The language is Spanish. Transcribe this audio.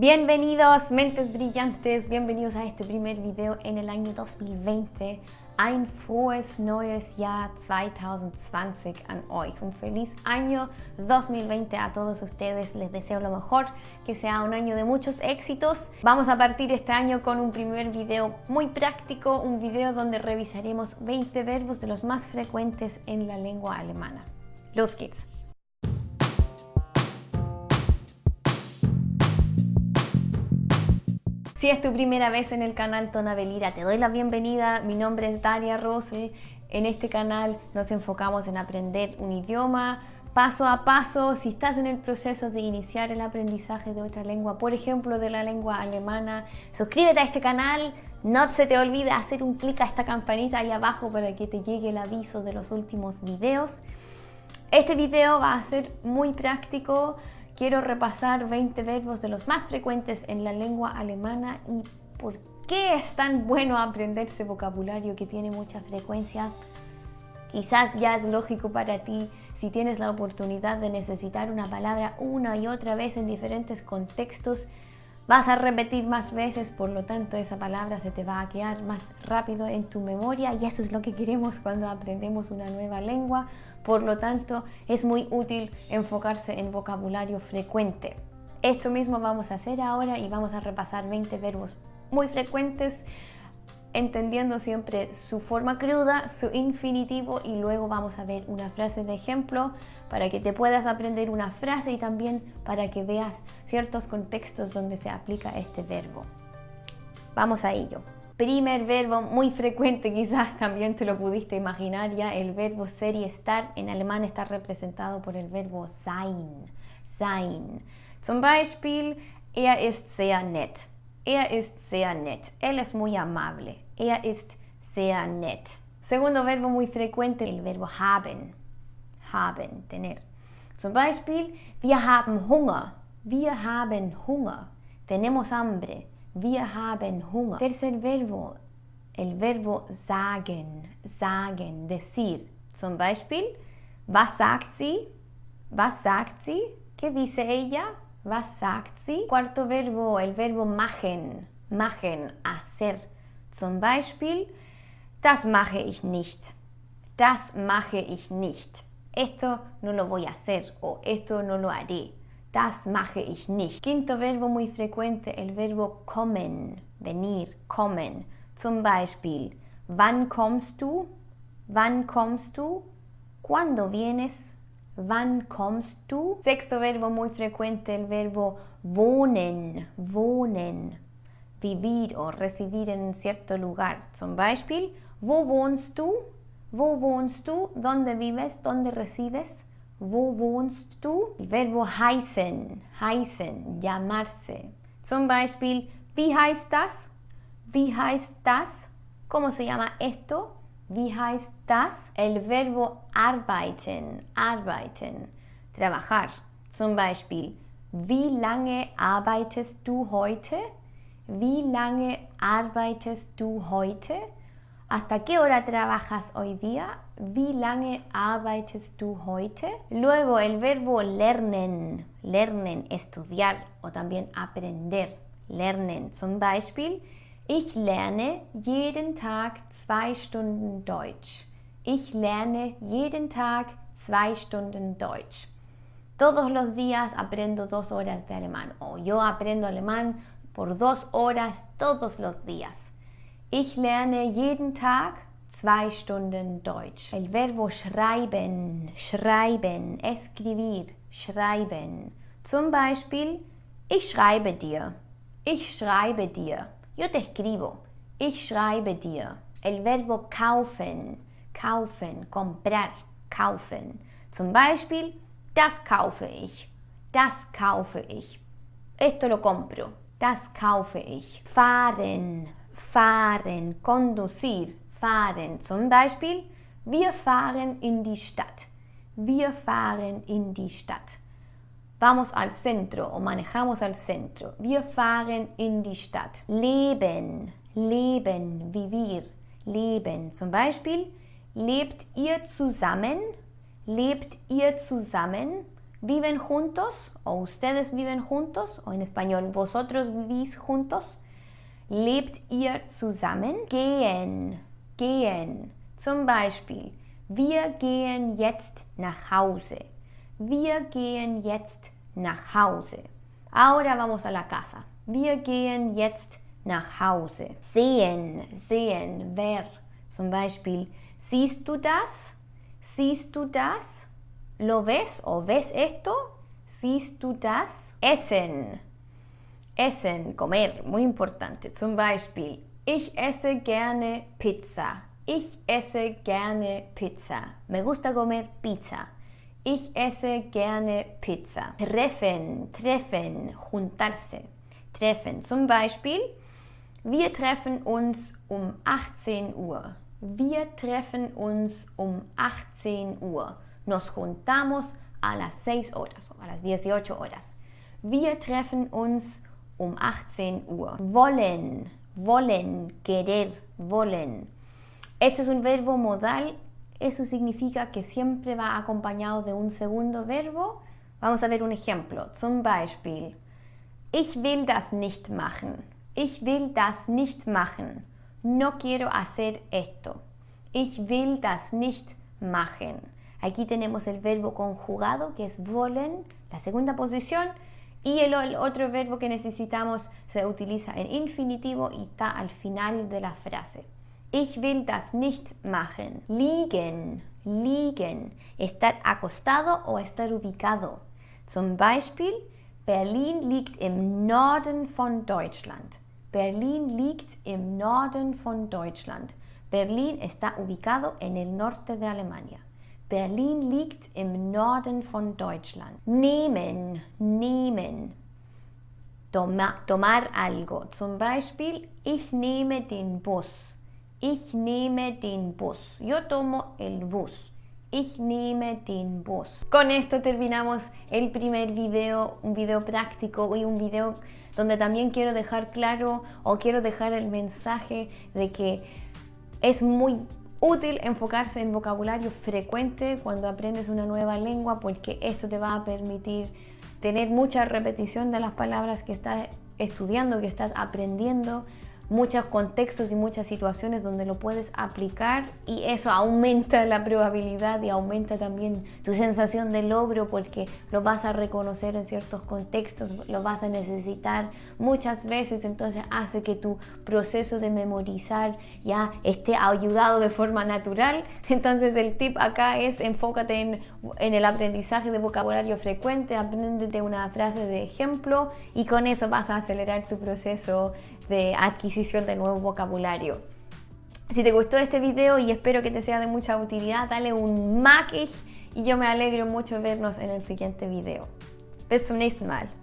Bienvenidos mentes brillantes, bienvenidos a este primer video en el año 2020. Ein frohes neues Jahr 2020 an euch. Un feliz año 2020 a todos ustedes. Les deseo lo mejor, que sea un año de muchos éxitos. Vamos a partir este año con un primer video muy práctico, un video donde revisaremos 20 verbos de los más frecuentes en la lengua alemana. Los geht's. Si es tu primera vez en el canal Tonabelira, te doy la bienvenida. Mi nombre es Daria Rose. En este canal nos enfocamos en aprender un idioma paso a paso. Si estás en el proceso de iniciar el aprendizaje de otra lengua, por ejemplo de la lengua alemana, suscríbete a este canal. No se te olvide hacer un clic a esta campanita ahí abajo para que te llegue el aviso de los últimos videos. Este video va a ser muy práctico quiero repasar 20 verbos de los más frecuentes en la lengua alemana y por qué es tan bueno aprenderse vocabulario que tiene mucha frecuencia. Quizás ya es lógico para ti si tienes la oportunidad de necesitar una palabra una y otra vez en diferentes contextos, vas a repetir más veces, por lo tanto esa palabra se te va a quedar más rápido en tu memoria y eso es lo que queremos cuando aprendemos una nueva lengua por lo tanto, es muy útil enfocarse en vocabulario frecuente. Esto mismo vamos a hacer ahora y vamos a repasar 20 verbos muy frecuentes entendiendo siempre su forma cruda, su infinitivo y luego vamos a ver una frase de ejemplo para que te puedas aprender una frase y también para que veas ciertos contextos donde se aplica este verbo. Vamos a ello. Primer verbo muy frecuente, quizás también te lo pudiste imaginar ya, el verbo ser y estar en alemán está representado por el verbo sein. Sein. Zum Beispiel, er ist sehr nett. Er ist sehr nett. Él es muy amable. Er ist sehr nett. Segundo verbo muy frecuente, el verbo haben. Haben, tener. Zum Beispiel, wir haben Hunger. Wir haben Hunger. Tenemos hambre. Wir haben Hunger. Tercer verbo, el verbo sagen, sagen, decir. Zum Beispiel, was sagt sie? Was sagt sie? ¿Qué dice ella? Was sagt sie? Cuarto verbo, el verbo machen, machen, hacer. Zum Beispiel, das mache ich nicht. Das mache ich nicht. Esto no lo voy a hacer o esto no lo haré. Das mache ich nicht. Quinto verbo muy frecuente, el verbo kommen, venir, kommen. Zum Beispiel, wann kommst du? Wann kommst du? ¿Cuándo vienes? Wann kommst du? Sexto verbo muy frecuente, el verbo wohnen, wohnen. Vivir o residir en cierto lugar. Zum Beispiel, wo wohnst du? Wo wohnst du? ¿Dónde vives? ¿Dónde resides? Wo wohnst du? El verbo heißen, heißen, llamarse. Zum Beispiel, wie heißt das? Wie heißt das? ¿Cómo se llama esto? Wie heißt das? El verbo arbeiten, arbeiten, trabajar. Zum Beispiel, wie lange arbeitest du heute? Wie lange arbeitest du heute? ¿Hasta qué hora trabajas hoy día? Wie lange arbeitest du heute? Luego el verbo lernen, lernen, estudiar o también aprender, lernen. Zum Beispiel, ich lerne jeden Tag zwei Stunden Deutsch. Ich lerne jeden Tag zwei Stunden Deutsch. Todos los días aprendo dos horas de alemán o yo aprendo alemán por dos horas todos los días. Ich lerne jeden Tag zwei Stunden Deutsch. El verbo schreiben, schreiben, escribir, schreiben. Zum Beispiel, ich schreibe dir. Ich schreibe dir. Yo te escribo. Ich schreibe dir. El verbo kaufen, kaufen, comprar, kaufen. Zum Beispiel, das kaufe ich. Das kaufe ich. Esto lo compro. Das kaufe ich. Fahren, fahren, conducir, fahren. Zum Beispiel, wir fahren in die Stadt. Wir fahren in die Stadt. Vamos al centro o manejamos al centro. Wir fahren in die Stadt. Leben, leben, vivir, leben. Zum Beispiel, lebt ihr zusammen? Lebt ihr zusammen? ¿Viven juntos? ¿O ustedes viven juntos? O en español, ¿vosotros vivís juntos? Lebt ihr zusammen? Gehen, gehen. Zum Beispiel, wir gehen jetzt nach Hause. Wir gehen jetzt nach Hause. Ahora vamos a la casa. Wir gehen jetzt nach Hause. Sehen, sehen, ver. Zum Beispiel, siehst du das? Siehst du das? ¿Lo ves o ves esto? Siehst du das? Essen. Essen, comer, muy importante. Zum Beispiel, ich esse gerne Pizza. Ich esse gerne Pizza. Me gusta comer pizza. Ich esse gerne Pizza. Treffen, treffen, juntarse. Treffen. Zum Beispiel, wir treffen uns um 18 Uhr. Wir treffen uns um 18 Uhr. Nos juntamos a las 6 horas a las 18 horas. Wir treffen uns um 18 Uhr. Wollen, wollen, querer, wollen. Esto es un verbo modal eso significa que siempre va acompañado de un segundo verbo. Vamos a ver un ejemplo. Zum Beispiel, ich will das nicht machen. Ich will das nicht machen. No quiero hacer esto. Ich will das nicht machen. Aquí tenemos el verbo conjugado que es wollen, la segunda posición, y el, el, otro verbo que necesitamos se utiliza en infinitivo y está al final de la frase. Ich will das nicht machen. Liegen, liegen. Estar acostado o estar ubicado. Zum Beispiel, Berlin liegt im Norden von Deutschland. Berlin liegt im Norden von Deutschland. Berlin está ubicado en el norte de Alemania. Berlin liegt im Norden von Deutschland. Nehmen, nehmen. Toma, tomar algo. Zum Beispiel, ich nehme den Bus. Ich nehme den Bus. Yo tomo el bus. Ich nehme den Bus. Con esto terminamos el primer video, un video práctico y un video donde también quiero dejar claro o quiero dejar el mensaje de que es muy útil enfocarse en vocabulario frecuente cuando aprendes una nueva lengua porque esto te va a permitir tener mucha repetición de las palabras que estás estudiando, que estás aprendiendo, muchos contextos y muchas situaciones donde lo puedes aplicar y eso aumenta la probabilidad y aumenta también tu sensación de logro porque lo vas a reconocer en ciertos contextos, lo vas a necesitar muchas veces, entonces hace que tu proceso de memorizar ya esté ayudado de forma natural. Entonces el tip acá es enfócate en, el aprendizaje de vocabulario frecuente, apréndete una frase de ejemplo y con eso vas a acelerar tu proceso de adquisición de nuevo vocabulario. Si te gustó este video y espero que te sea de mucha utilidad, dale un like y yo me alegro mucho vernos en el siguiente video. Bis zum nächsten Mal.